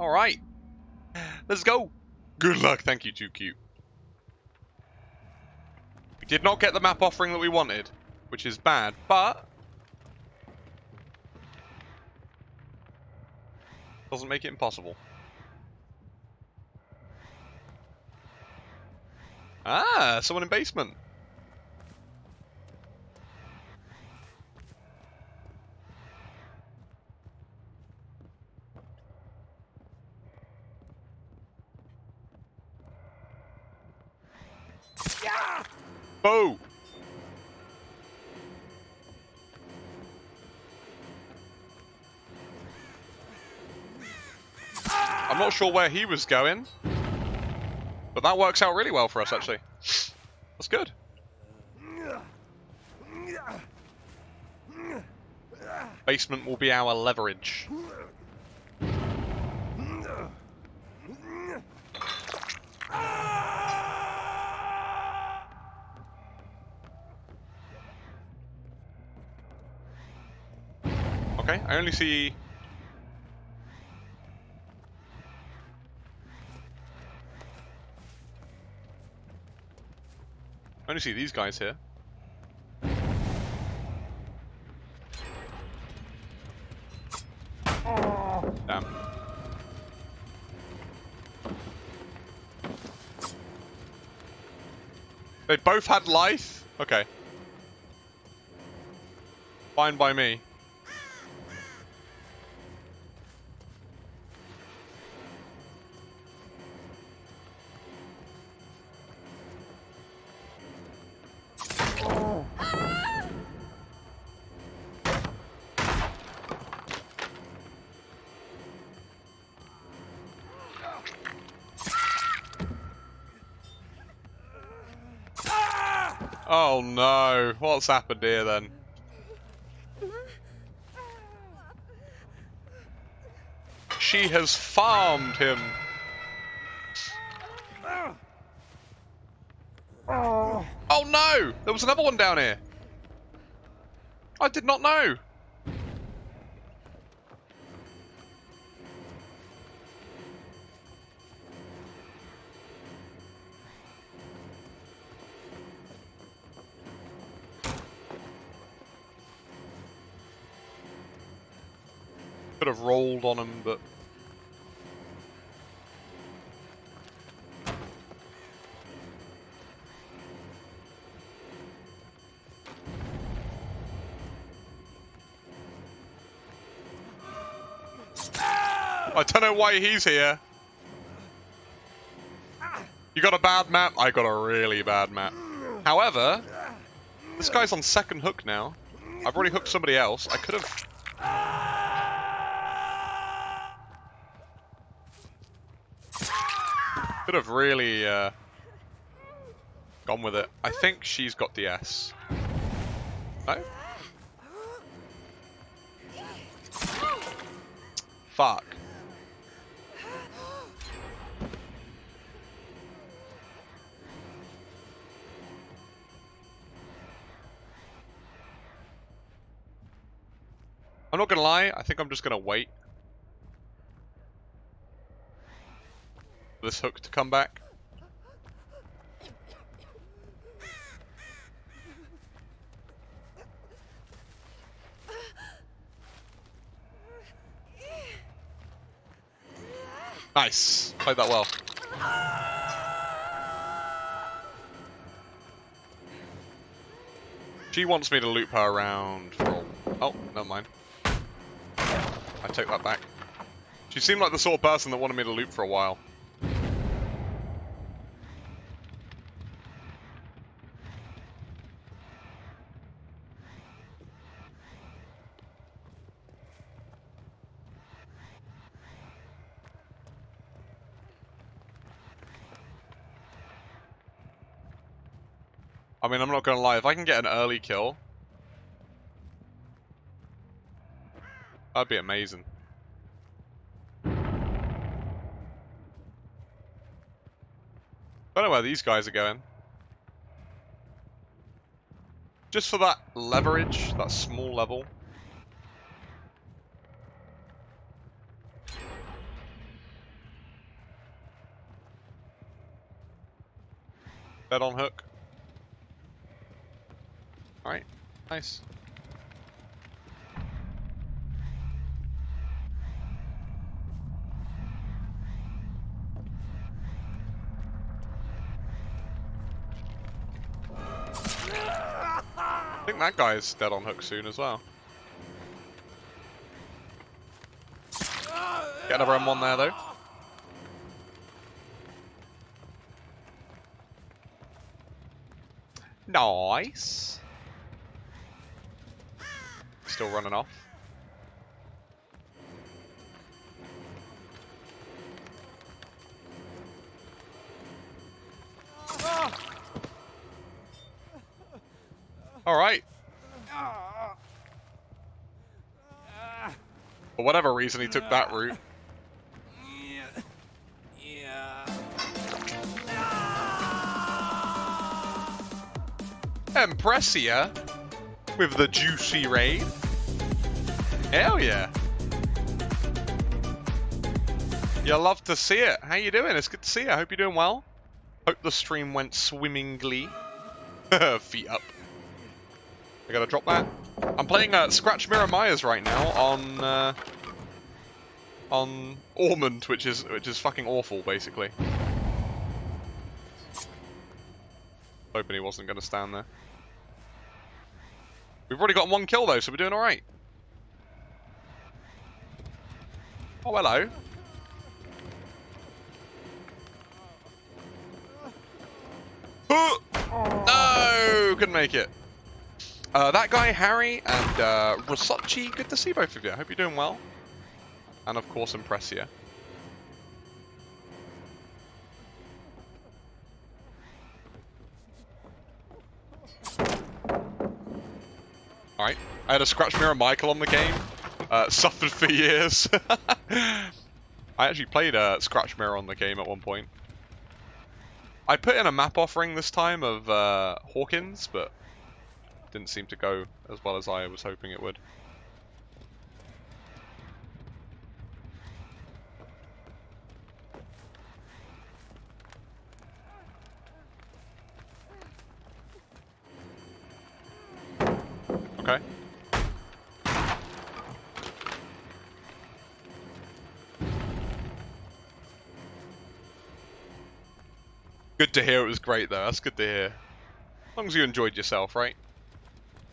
Alright. Let's go. Good luck. Thank you, too cute. We did not get the map offering that we wanted, which is bad, but... Doesn't make it impossible. Ah, someone in basement. Boo! I'm not sure where he was going, but that works out really well for us, actually. That's good. Basement will be our leverage. Okay, I only see... I only see these guys here. Damn. They both had life? Okay. Fine by me. Oh no, what's happened here then? She has farmed him. Oh no! There was another one down here. I did not know. Could have rolled on him, but... I don't know why he's here. You got a bad map? I got a really bad map. However, this guy's on second hook now. I've already hooked somebody else. I could have Could have really uh, gone with it. I think she's got DS. No? Fuck. I'm not gonna lie, I think I'm just gonna wait. This hook to come back. Nice. Played that well. She wants me to loop her around for... Oh, never mind. I take that back. She seemed like the sort of person that wanted me to loop for a while. I mean, I'm not going to lie. If I can get an early kill, that'd be amazing. I don't know where these guys are going. Just for that leverage, that small level. Bet on hook. Alright, nice. I think that guy's dead on hook soon as well. Get another M1 there though. Nice. Still running off. All right. For whatever reason, he took that route. Impressia with the juicy raid. Hell yeah. You love to see it. How you doing? It's good to see you. I hope you're doing well. Hope the stream went swimmingly. Feet up. I gotta drop that. I'm playing uh, Scratch Mirror Myers right now on uh, on Ormond, which is which is fucking awful, basically. Hoping he wasn't gonna stand there. We've already got one kill though, so we're doing alright. Oh, hello. no! Couldn't make it. Uh, that guy, Harry, and uh, good to see both of you. I hope you're doing well. And of course, Impressia. Alright. I had a Scratch Mirror Michael on the game. Uh, suffered for years. I actually played a uh, Scratch Mirror on the game at one point. I put in a map offering this time of uh, Hawkins, but didn't seem to go as well as I was hoping it would. Good to hear it was great though, that's good to hear. As long as you enjoyed yourself, right?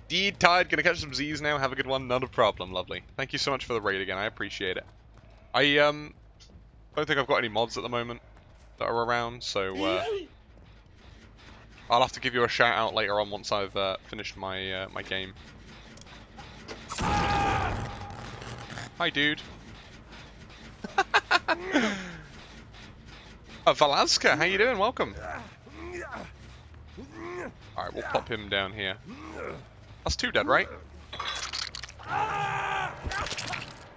Deed Tide, gonna catch some Z's now, have a good one, not a problem, lovely. Thank you so much for the raid again, I appreciate it. I um don't think I've got any mods at the moment that are around, so uh, I'll have to give you a shout out later on once I've uh, finished my uh, my game. Hi, dude. uh, Valaska, how you doing? Welcome. Alright, we'll pop him down here. That's two dead, right?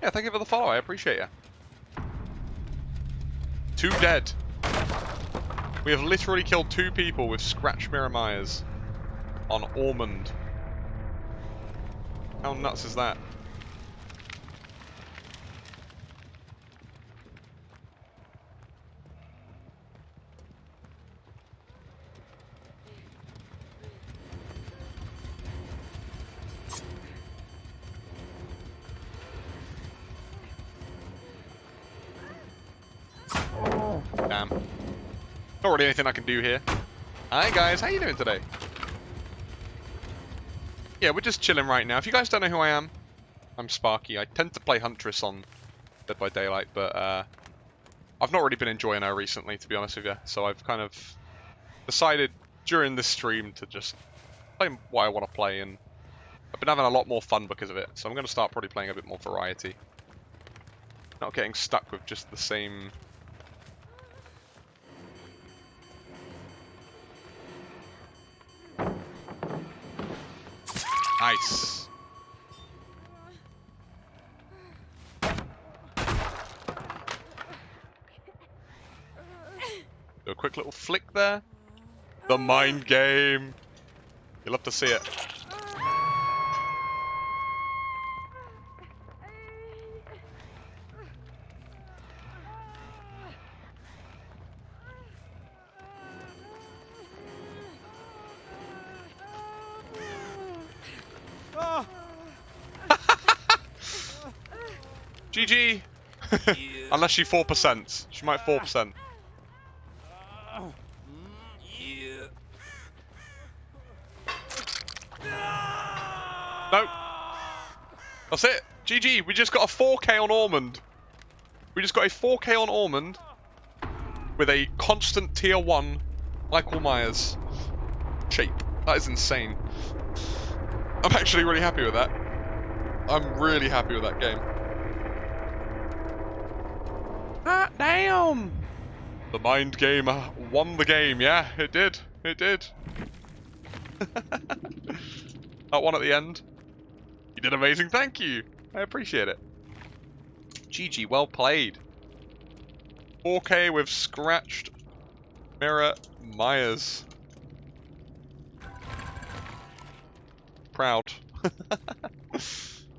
Yeah, thank you for the follow. I appreciate you. Two dead. We have literally killed two people with Scratch Mirror Myers on Ormond. How nuts is that? Damn. Not really anything I can do here. Hi guys, how you doing today? Yeah, we're just chilling right now. If you guys don't know who I am, I'm Sparky. I tend to play Huntress on Dead by Daylight, but uh, I've not really been enjoying her recently, to be honest with you. So I've kind of decided during this stream to just play what I want to play, and I've been having a lot more fun because of it. So I'm going to start probably playing a bit more variety. Not getting stuck with just the same Nice. Do a quick little flick there. The mind game. You'll love to see it. GG! Unless she 4%. She might 4%. Nope. That's it. GG. We just got a 4k on Ormond. We just got a 4k on Ormond with a constant tier 1 Michael Myers shape. That is insane. I'm actually really happy with that. I'm really happy with that game. Ah, damn! The mind game uh, won the game, yeah, it did. It did. that one at the end. You did amazing, thank you. I appreciate it. GG, well played. 4K with scratched mirror Myers. Proud.